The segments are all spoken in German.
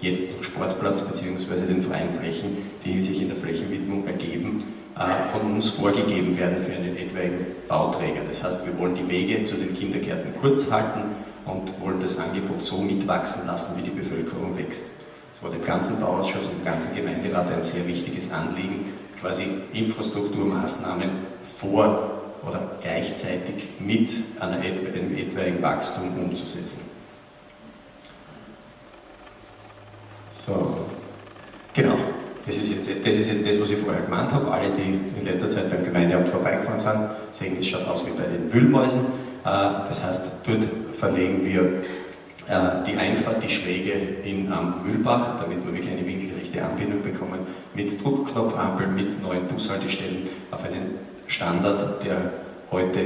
jetzt Sportplatz bzw. den freien Flächen, die sich in der Flächenwidmung ergeben, äh, von uns vorgegeben werden für einen etwaigen Bauträger. Das heißt, wir wollen die Wege zu den Kindergärten kurz halten und wollen das Angebot so mitwachsen lassen, wie die Bevölkerung wächst. Das war dem ganzen Bauausschuss und dem ganzen Gemeinderat ein sehr wichtiges Anliegen, quasi Infrastrukturmaßnahmen vor oder gleichzeitig mit einem etwaigen Wachstum umzusetzen. So, genau. Das ist, jetzt, das ist jetzt das, was ich vorher gemeint habe. Alle, die in letzter Zeit beim Gemeindeamt vorbeigefahren sind, sehen, es schaut aus wie bei den Wühlmäusen. Äh, das heißt, dort verlegen wir äh, die Einfahrt, die Schräge in am Mühlbach, damit wir wirklich eine winkelrechte Anbindung bekommen, mit Druckknopfampel, mit neuen Bushaltestellen auf einen Standard, der heute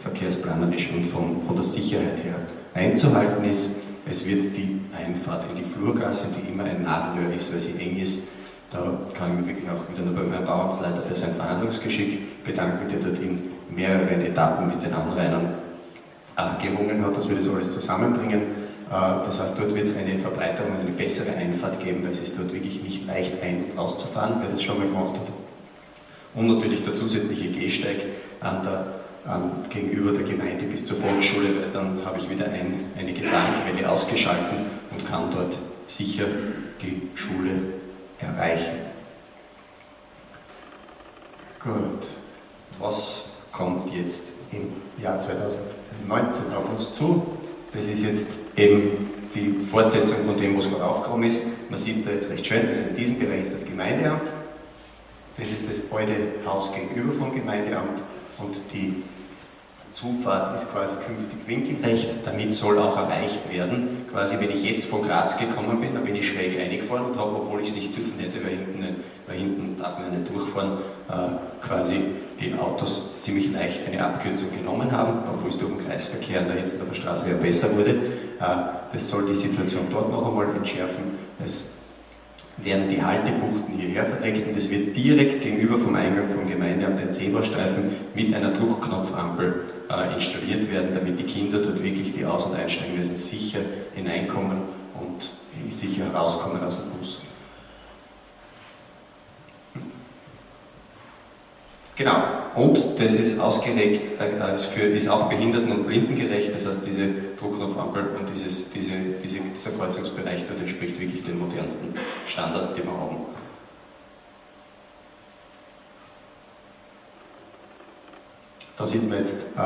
verkehrsplanerisch und von, von der Sicherheit her einzuhalten ist. Es wird die Einfahrt in die Flurgasse, die immer ein Nadelöhr ist, weil sie eng ist, da kann ich mich wirklich auch wieder nur bei meinem Bauamtsleiter für sein Verhandlungsgeschick bedanken, der dort in mehreren Etappen mit den Anrainern äh, gerungen hat, dass wir das alles zusammenbringen. Äh, das heißt, dort wird es eine Verbreiterung, eine bessere Einfahrt geben, weil es ist dort wirklich nicht leicht ein- und auszufahren, wer das schon mal gemacht hat. Und natürlich der zusätzliche Gehsteig an der, an, gegenüber der Gemeinde bis zur Volksschule, weil dann habe ich wieder ein, eine Gefahrenquelle ausgeschalten und kann dort sicher die Schule erreichen. Gut, was kommt jetzt im Jahr 2019 auf uns zu? Das ist jetzt eben die Fortsetzung von dem, was gerade aufgekommen ist. Man sieht da jetzt recht schön, also in diesem Bereich ist das Gemeindeamt, das ist das alte Haus gegenüber vom Gemeindeamt und die Zufahrt ist quasi künftig winkelrecht, damit soll auch erreicht werden. Quasi, wenn ich jetzt von Graz gekommen bin, dann bin ich schräg eingefahren und habe, obwohl ich es nicht dürfen hätte, weil hinten, weil hinten darf man nicht durchfahren, äh, quasi die Autos ziemlich leicht eine Abkürzung genommen haben, obwohl es durch den Kreisverkehr an der Hetzendorfer Straße ja besser wurde. Äh, das soll die Situation dort noch einmal entschärfen. Es werden die Haltebuchten hierher verlegt und es wird direkt gegenüber vom Eingang vom Gemeindeamt ein Zebrastreifen mit einer Druckknopfampel installiert werden, damit die Kinder dort wirklich, die aus- und einsteigen müssen, sicher hineinkommen und sicher herauskommen aus dem Bus. Genau, und das ist ausgelegt, äh, ist, für, ist auch behinderten- und blindengerecht, das heißt diese Druckknopfampel und dieses, diese, diese, dieser Kreuzungsbereich dort entspricht wirklich den modernsten Standards, die wir haben. Da sieht man jetzt äh,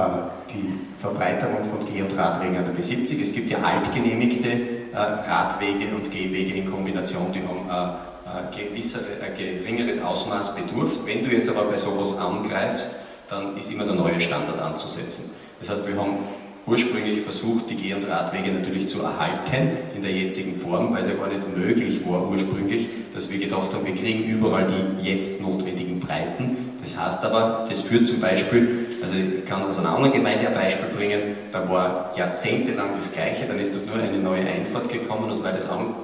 die Verbreiterung von Geh- und Radwegen an der B70. Es gibt ja altgenehmigte äh, Radwege und Gehwege in Kombination, die haben äh, gewisser, ein geringeres Ausmaß bedurft. Wenn du jetzt aber bei sowas angreifst, dann ist immer der neue Standard anzusetzen. Das heißt, wir haben ursprünglich versucht, die Geh- und Radwege natürlich zu erhalten in der jetzigen Form, weil es ja gar nicht möglich war ursprünglich, dass wir gedacht haben, wir kriegen überall die jetzt notwendigen Breiten. Das heißt aber, das führt zum Beispiel also ich kann aus einer anderen Gemeinde ein Beispiel bringen, da war jahrzehntelang das Gleiche, dann ist dort nur eine neue Einfahrt gekommen und weil das, an,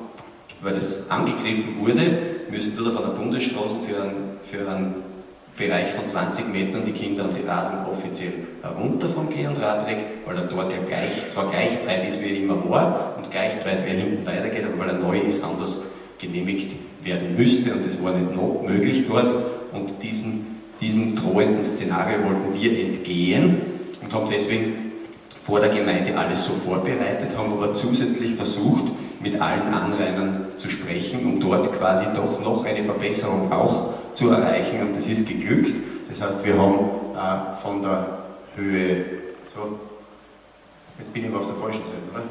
weil das angegriffen wurde, müssen dort auf einer Bundesstraße für einen, für einen Bereich von 20 Metern die Kinder und die Radler offiziell runter vom Geh- und Radweg, weil er dort ja gleich, zwar gleich breit ist, wie er immer war, und gleich breit, wie er hinten weitergeht, aber weil er neu ist, anders genehmigt werden müsste. Und das war nicht noch möglich dort. Und diesen diesem drohenden Szenario wollten wir entgehen und haben deswegen vor der Gemeinde alles so vorbereitet, haben aber zusätzlich versucht, mit allen Anrainern zu sprechen, um dort quasi doch noch eine Verbesserung auch zu erreichen und das ist geglückt. Das heißt, wir haben äh, von der Höhe, so, jetzt bin ich aber auf der falschen Seite, oder?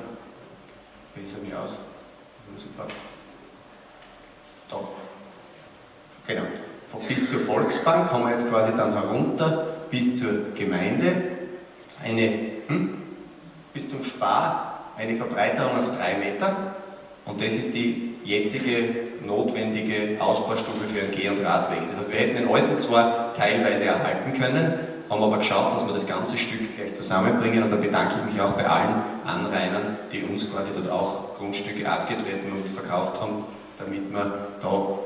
Besser mich aus. Super. Da. Genau bis zur Volksbank haben wir jetzt quasi dann herunter bis zur Gemeinde. Eine, hm, bis zum Spar eine Verbreiterung auf drei Meter. Und das ist die jetzige notwendige Ausbaustufe für einen Geh- und Radweg. Das heißt, wir hätten den alten zwar teilweise erhalten können, haben aber geschaut, dass wir das ganze Stück gleich zusammenbringen. Und da bedanke ich mich auch bei allen Anrainern, die uns quasi dort auch Grundstücke abgetreten und verkauft haben, damit wir da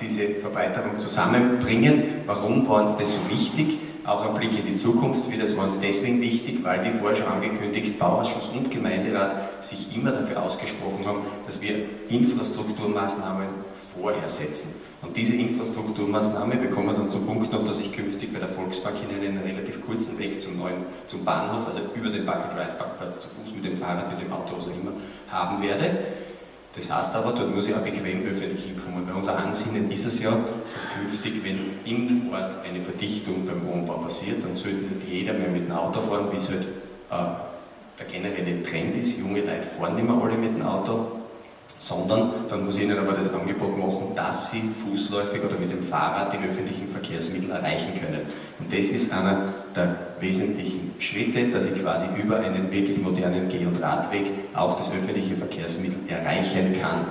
diese Verbreiterung zusammenbringen. Warum war uns das so wichtig? auch ein Blick in die Zukunft. Das war uns deswegen wichtig, weil, wie vorher schon angekündigt, Bauausschuss und Gemeinderat sich immer dafür ausgesprochen haben, dass wir Infrastrukturmaßnahmen vorher setzen. Und diese Infrastrukturmaßnahme, wir kommen dann zum Punkt noch, dass ich künftig bei der Volksbank in einen relativ kurzen Weg zum neuen, zum Bahnhof, also über den Park-and-Ride-Parkplatz zu Fuß, mit dem Fahrrad, mit dem Auto, was auch immer, haben werde. Das heißt aber, dort muss ich auch bequem öffentlich hinkommen, weil unser Ansinnen ist es ja, dass künftig, wenn im Ort eine Verdichtung beim Wohnbau passiert, dann sollte nicht jeder mehr mit dem Auto fahren, wie es halt äh, der generelle Trend ist. Junge Leute fahren nicht mehr alle mit dem Auto, sondern dann muss ich ihnen aber das Angebot machen, dass sie fußläufig oder mit dem Fahrrad die öffentlichen Verkehrsmittel erreichen können. Und das ist einer der wesentlichen Schritte, dass ich quasi über einen wirklich modernen Geh- und Radweg auch das öffentliche Verkehrsmittel erreichen kann.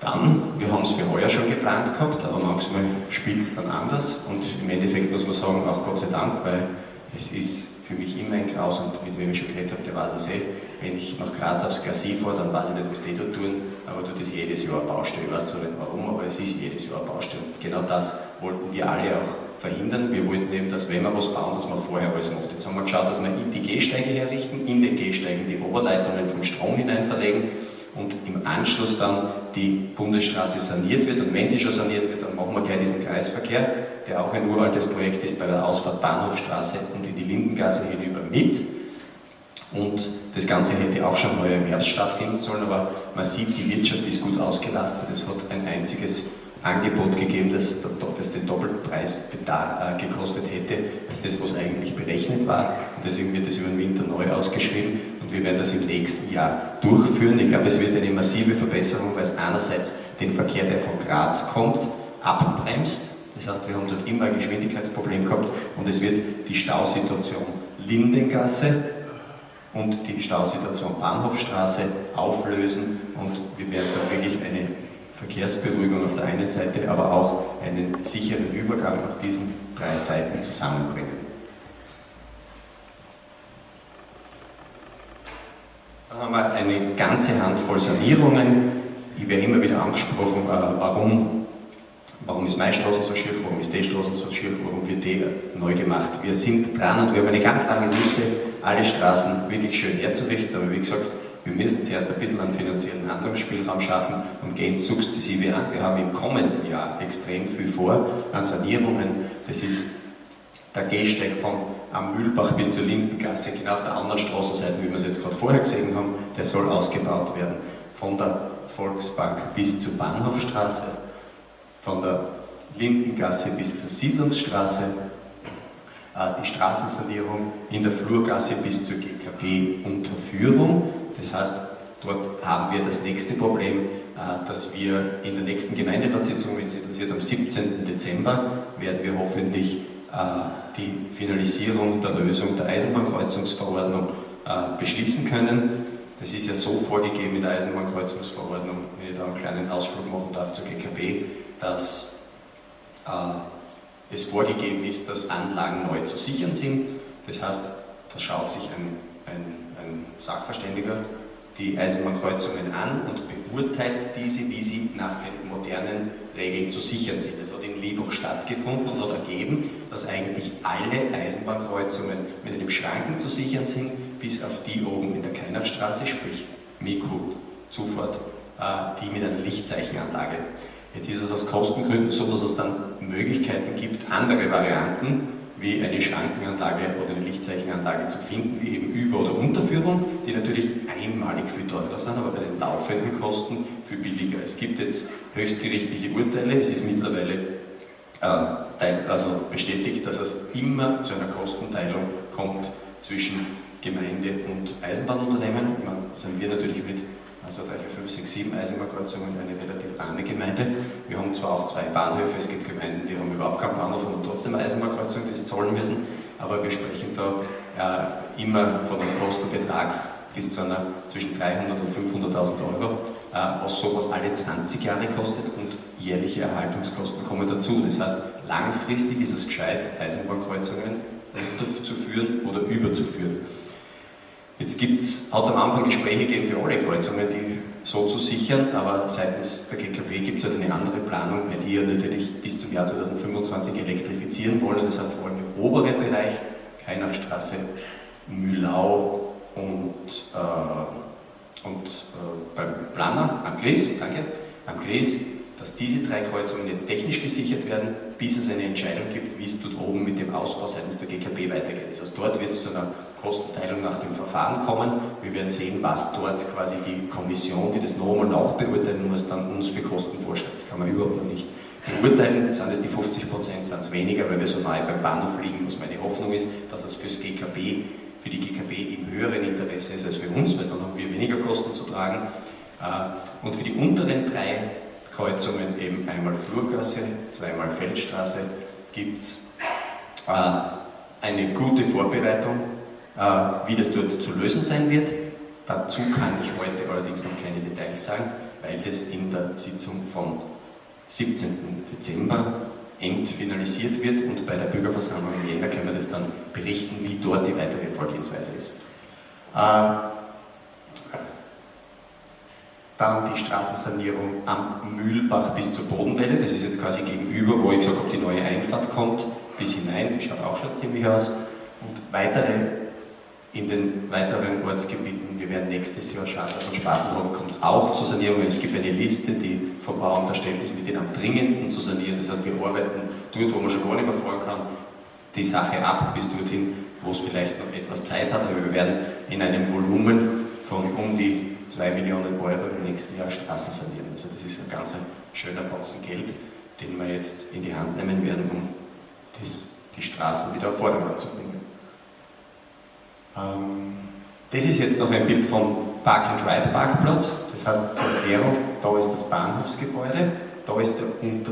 Dann, wir haben es für heuer schon geplant gehabt, aber manchmal spielt es dann anders und im Endeffekt muss man sagen, auch Gott sei Dank, weil es ist für mich immer ein Graus und mit wem ich schon geredet habe, der weiß es eh. Wenn ich nach Graz aufs Glacis fahre, dann weiß ich nicht, was die dort tun, aber dort ist jedes Jahr Baustelle. Ich weiß zwar nicht warum, aber es ist jedes Jahr Baustelle. Und genau das wollten wir alle auch verhindern. Wir wollten eben, dass wenn wir was bauen, dass man vorher alles macht. Jetzt haben wir geschaut, dass wir die Gehsteige herrichten, in den Gehsteigen die Oberleitungen vom Strom hinein verlegen und im Anschluss dann die Bundesstraße saniert wird. Und wenn sie schon saniert wird, dann machen wir gleich diesen Kreisverkehr, der auch ein uraltes Projekt ist bei der Ausfahrt Bahnhofstraße und in die Lindengasse hinüber mit. Und das Ganze hätte auch schon heuer im Herbst stattfinden sollen, aber man sieht, die Wirtschaft ist gut ausgelastet. Es hat ein einziges Angebot gegeben, das, das den Doppelpreis äh, gekostet hätte, als das, was eigentlich berechnet war. Und deswegen wird es über den Winter neu ausgeschrieben und wir werden das im nächsten Jahr durchführen. Ich glaube, es wird eine massive Verbesserung, weil es einerseits den Verkehr, der von Graz kommt, abbremst. Das heißt, wir haben dort immer ein Geschwindigkeitsproblem gehabt und es wird die Stausituation Lindengasse und die Stausituation Bahnhofstraße auflösen und wir werden da wirklich eine Verkehrsberuhigung auf der einen Seite, aber auch einen sicheren Übergang auf diesen drei Seiten zusammenbringen. Dann haben wir eine ganze Handvoll Sanierungen. Ich werde immer wieder angesprochen, äh, warum, warum ist meine Straße so schief, warum ist die Straße so schief, warum wird die neu gemacht. Wir sind dran und wir haben eine ganz lange Liste, alle Straßen wirklich schön herzurichten, aber wie gesagt, wir müssen zuerst ein bisschen einen finanziellen Handlungsspielraum schaffen und gehen sukzessive an. Wir haben im kommenden Jahr extrem viel vor an Sanierungen. Das ist der Gehsteig von am Mühlbach bis zur Lindengasse, genau auf der anderen Straßenseite, wie wir es jetzt gerade vorher gesehen haben, der soll ausgebaut werden. Von der Volksbank bis zur Bahnhofstraße, von der Lindengasse bis zur Siedlungsstraße, äh, die Straßensanierung in der Flurgasse bis zur GKB-Unterführung das heißt, dort haben wir das nächste Problem, äh, dass wir in der nächsten Gemeinderatssitzung, wenn Sie interessiert, am 17. Dezember werden wir hoffentlich äh, die Finalisierung der Lösung der Eisenbahnkreuzungsverordnung beschließen können. Das ist ja so vorgegeben in der Eisenbahnkreuzungsverordnung, wenn ich da einen kleinen Ausflug machen darf zur GKB, dass es vorgegeben ist, dass Anlagen neu zu sichern sind. Das heißt, da schaut sich ein, ein ein Sachverständiger die Eisenbahnkreuzungen an und beurteilt diese, wie sie nach den modernen Regeln zu sichern sind. Es hat in Liebach stattgefunden und hat ergeben, dass eigentlich alle Eisenbahnkreuzungen mit einem Schranken zu sichern sind, bis auf die oben in der Keinerstraße, sprich Miku, Zufahrt, äh, die mit einer Lichtzeichenanlage. Jetzt ist es aus Kostengründen so, dass es dann Möglichkeiten gibt, andere Varianten wie eine Schrankenanlage oder eine Lichtzeichenanlage zu finden, wie eben Über- oder Unterführung, die natürlich einmalig viel teurer sind, aber bei den laufenden Kosten viel billiger. Es gibt jetzt höchstgerichtliche Urteile, es ist mittlerweile äh, also bestätigt, dass es immer zu einer Kostenteilung kommt zwischen Gemeinde und Eisenbahnunternehmen. Meine, sind wir natürlich mit also 3, 4, 5, 6, 7 Eisenbahnkreuzungen eine relativ arme Gemeinde. Wir haben zwar auch zwei Bahnhöfe, es gibt Gemeinden, die haben überhaupt keinen Bahnhof und trotzdem Eisenbahnkreuzungen, die es zahlen müssen, aber wir sprechen da äh, immer von einem Kostenbetrag bis zu einer zwischen 300 und 500.000 Euro, äh, was sowas alle 20 Jahre kostet und jährliche Erhaltungskosten kommen dazu. Das heißt, langfristig ist es gescheit, Eisenbahnkreuzungen unterzuführen oder überzuführen. Jetzt hat es am Anfang Gespräche gegeben für alle Kreuzungen, die so zu sichern, aber seitens der GKB gibt es halt eine andere Planung, weil die ja natürlich bis zum Jahr 2025 elektrifizieren wollen. Das heißt vor allem im oberen Bereich, Kainachstraße, Mühlau und, äh, und äh, beim Planer am Gries, danke, am Gries dass diese drei Kreuzungen jetzt technisch gesichert werden, bis es eine Entscheidung gibt, wie es dort oben mit dem Ausbau seitens der GKB weitergeht. Heißt, dort wird es zu einer Kostenteilung nach dem Verfahren kommen. Wir werden sehen, was dort quasi die Kommission, die das nochmal nachbeurteilen muss, dann uns für Kosten vorschlägt. Das kann man überhaupt noch nicht beurteilen. Sind es die 50 Prozent, sind es weniger, weil wir so nahe beim Bahnhof liegen, was meine Hoffnung ist, dass es fürs GKB, für die GKB im höheren Interesse ist als für uns, weil dann haben wir weniger Kosten zu tragen. Äh, und für die unteren drei Kreuzungen eben einmal Flurgasse, zweimal Feldstraße, gibt es äh, eine gute Vorbereitung, wie das dort zu lösen sein wird. Dazu kann ich heute allerdings noch keine Details sagen, weil das in der Sitzung vom 17. Dezember entfinalisiert wird und bei der Bürgerversammlung im Jänner können wir das dann berichten, wie dort die weitere Vorgehensweise ist. Äh, dann die Straßensanierung am Mühlbach bis zur Bodenwelle, das ist jetzt quasi gegenüber, wo ich gesagt habe, die neue Einfahrt kommt, bis hinein, die schaut auch schon ziemlich aus. Und weitere in den weiteren Ortsgebieten, wir werden nächstes Jahr schauen, von Spatenhof kommt es auch zur Sanierung. Es gibt eine Liste, die vom Bau unterstellt ist, mit den am dringendsten zu sanieren. Das heißt, wir arbeiten dort, wo man schon gar nicht mehr fahren kann, die Sache ab bis dorthin, wo es vielleicht noch etwas Zeit hat, aber wir werden in einem Volumen von um die 2 Millionen Euro im nächsten Jahr Straßen sanieren. Also das ist ein ganz schöner Batzen Geld, den wir jetzt in die Hand nehmen werden, um das, die Straßen wieder auf Vordermann zu bringen. Ähm, das ist jetzt noch ein Bild vom Park-and-Ride-Parkplatz. Das heißt, zur Erklärung, da ist das Bahnhofsgebäude, da ist, der,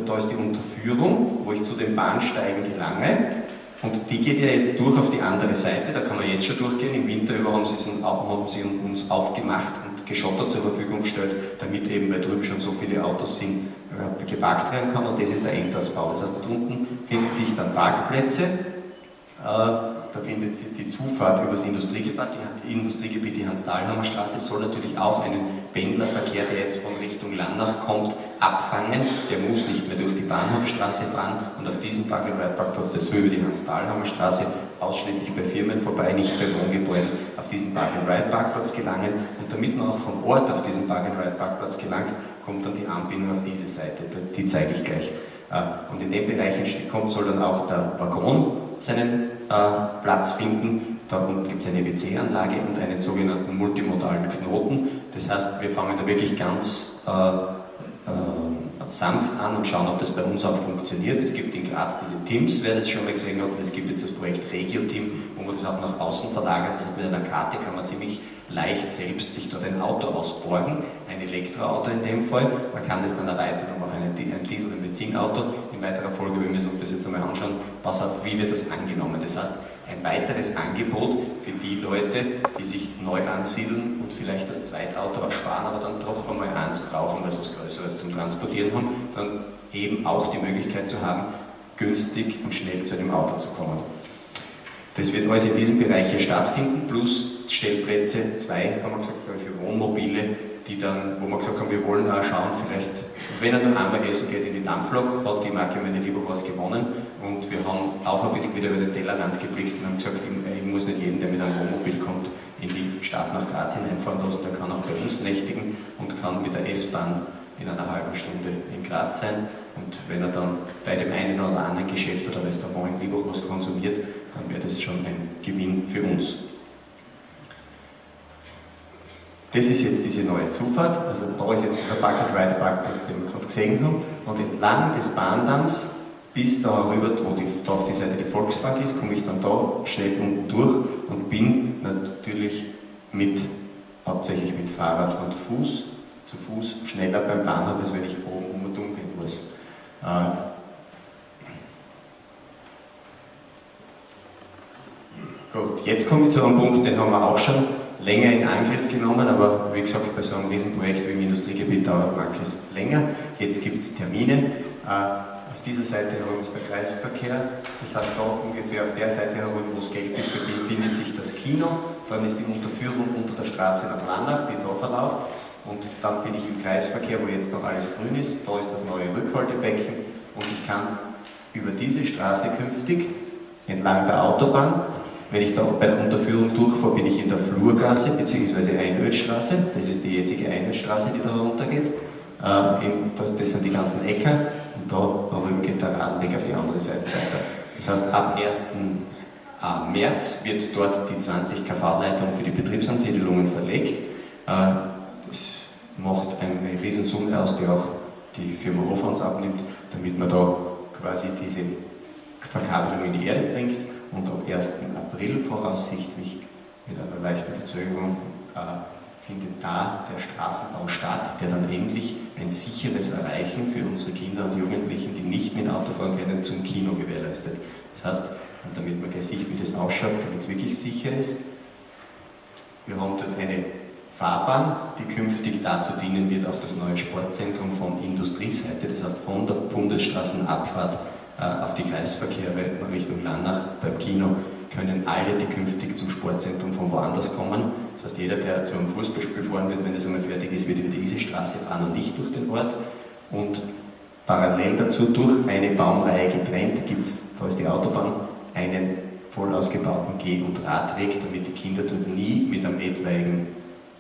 da ist die Unterführung, wo ich zu den Bahnsteigen gelange. Und die geht ja jetzt durch auf die andere Seite, da kann man jetzt schon durchgehen. Im Winter über haben sie, uns aufgemacht Geschotter zur Verfügung gestellt, damit eben, weil drüben schon so viele Autos sind, äh, geparkt werden kann und das ist der Endausbau. Das heißt, dort unten finden sich dann Parkplätze, äh, da findet die Zufahrt über das Industriegebiet, die, Industriegebiet, die Hans-Dahlhammer Straße, soll natürlich auch einen Pendlerverkehr, der jetzt von Richtung Landnach kommt, abfangen. Der muss nicht mehr durch die Bahnhofstraße fahren und auf diesen Park-and-Ride-Parkplatz, der soll über die Hans-Dahlhammer Straße ausschließlich bei Firmen vorbei, nicht bei Wohngebäuden, auf diesen Park-and-Ride-Parkplatz gelangen. Und damit man auch vom Ort auf diesen Park-and-Ride-Parkplatz gelangt, kommt dann die Anbindung auf diese Seite. Die zeige ich gleich. Äh, und in dem Bereich kommt, soll dann auch der Waggon seinen äh, Platz finden. Da unten gibt es eine WC-Anlage und einen sogenannten multimodalen Knoten. Das heißt, wir fangen da wirklich ganz äh, äh, sanft an und schauen, ob das bei uns auch funktioniert. Es gibt in Graz diese Teams, wer das schon mal gesehen hat, und es gibt jetzt das Projekt Regio-Team, wo man das auch nach außen verlagert. Das heißt, mit einer Karte kann man ziemlich leicht selbst sich dort ein Auto ausborgen, ein Elektroauto in dem Fall. Man kann das dann erweitern um auch ein Diesel- und Benzinauto. Weiterer Folge, wenn wir uns das jetzt einmal anschauen, was hat, wie wird das angenommen. Das heißt, ein weiteres Angebot für die Leute, die sich neu ansiedeln und vielleicht das Zweitauto ersparen, aber dann doch einmal eins brauchen, weil sie was Größeres zum Transportieren haben, dann eben auch die Möglichkeit zu haben, günstig und schnell zu einem Auto zu kommen. Das wird alles in diesem Bereich hier stattfinden, plus Stellplätze, zwei, haben wir gesagt, für Wohnmobile, die dann, wo wir gesagt haben, wir wollen auch schauen, vielleicht, wenn er dann einmal essen geht in die Dampflok, hat die Marke Meine Liebe was gewonnen und wir haben auch ein bisschen wieder über den Tellerrand geblickt und haben gesagt, ich, muss nicht jeden, der mit einem Wohnmobil kommt, in die Stadt nach Graz hineinfahren lassen, der kann auch bei uns nächtigen und kann mit der S-Bahn in einer halben Stunde in Graz sein. Und wenn er dann bei dem einen oder anderen Geschäft oder Restaurant in Liebach was konsumiert, dann wäre das schon ein Gewinn für uns. Das ist jetzt diese neue Zufahrt, also da ist jetzt dieser Park-and-Ride-Parkplatz, den wir gerade gesehen haben, und entlang des Bahndamms bis da rüber, wo die, da auf die Seite die Volksbank ist, komme ich dann da schnell unten durch und bin natürlich mit, hauptsächlich mit Fahrrad und Fuß, zu Fuß schneller beim Bahnhof, als wenn ich oben um und um gehen muss. Äh, gut, jetzt komme ich zu einem Punkt, den haben wir auch schon länger in Angriff genommen, aber wie gesagt, bei so einem Riesenprojekt wie im Industriegebiet dauert manches länger. Jetzt gibt es Termine. Äh, auf dieser Seite herum ist der Kreisverkehr, das heißt da ungefähr auf der Seite herum, wo es gelb ist, befindet sich das Kino. dann ist die Unterführung unter der Straße nach Lannach, die da verläuft. Und dann bin ich im Kreisverkehr, wo jetzt noch alles grün ist. Da ist das neue Rückhaltebecken und ich kann über diese Straße künftig entlang der Autobahn, wenn ich da bei der Unterführung durchfahre, bin ich in der Flurgasse bzw. Einödstraße. Das ist die jetzige Einödstraße, die da runtergeht. Äh, das sind die ganzen Äcker und da darüber geht der Radweg auf die andere Seite weiter. Das heißt, ab 1. Äh, März wird dort die 20 kV-Leitung für die Betriebsansiedelungen verlegt. Äh, das macht eine Riesensumme aus, die auch die Firma Hofans abnimmt, damit man da quasi diese Verkabelung in die Erde bringt und am 1. April voraussichtlich mit einer leichten Verzögerung äh, findet da der Straßenbau statt, der dann endlich ein sicheres Erreichen für unsere Kinder und Jugendlichen, die nicht mit Auto fahren können, zum Kino gewährleistet. Das heißt, und damit man gleich sieht, wie das ausschaut, damit es wirklich sicher ist, wir haben dort eine Fahrbahn, die künftig dazu dienen wird, auch das neue Sportzentrum von Industrieseite, das heißt von der Bundesstraßenabfahrt auf die Kreisverkehre Richtung Lannach beim Kino können alle, die künftig zum Sportzentrum von woanders kommen, das heißt jeder, der zu einem Fußballspiel fahren wird, wenn es einmal fertig ist, wird über diese Straße fahren und nicht durch den Ort und parallel dazu durch eine Baumreihe getrennt gibt es, da ist die Autobahn, einen voll ausgebauten Geh- und Radweg, damit die Kinder dort nie mit einem etwaigen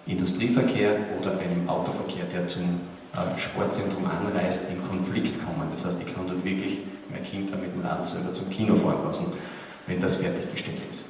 Industrieverkehr oder einem Autoverkehr, der zum äh, Sportzentrum anreist, in Konflikt kommen. Das heißt, ich kann dort wirklich mein Kind mit dem Radl selber zum Kino fahren lassen, wenn das fertiggestellt ist.